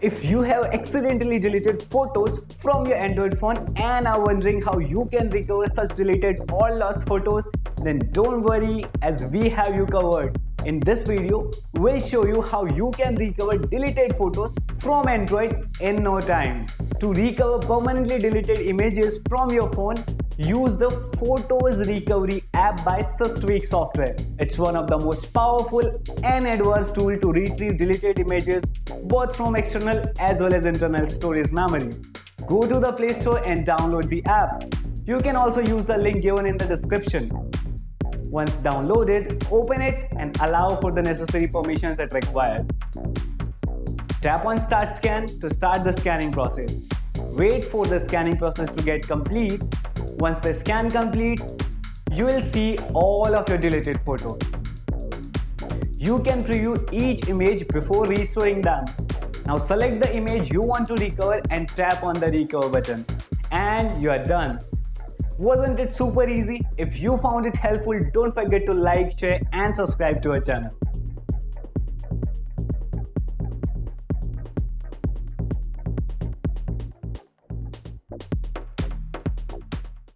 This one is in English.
If you have accidentally deleted photos from your Android phone and are wondering how you can recover such deleted or lost photos, then don't worry as we have you covered. In this video, we'll show you how you can recover deleted photos from Android in no time. To recover permanently deleted images from your phone, use the Photos Recovery app by Systweak Software. It's one of the most powerful and advanced tool to retrieve deleted images both from external as well as internal storage memory. Go to the Play Store and download the app. You can also use the link given in the description. Once downloaded, open it and allow for the necessary permissions it requires. Tap on Start Scan to start the scanning process. Wait for the scanning process to get complete. Once the scan complete, you will see all of your deleted photos. You can preview each image before restoring them. Now select the image you want to recover and tap on the recover button. And you are done. Wasn't it super easy? If you found it helpful, don't forget to like, share and subscribe to our channel.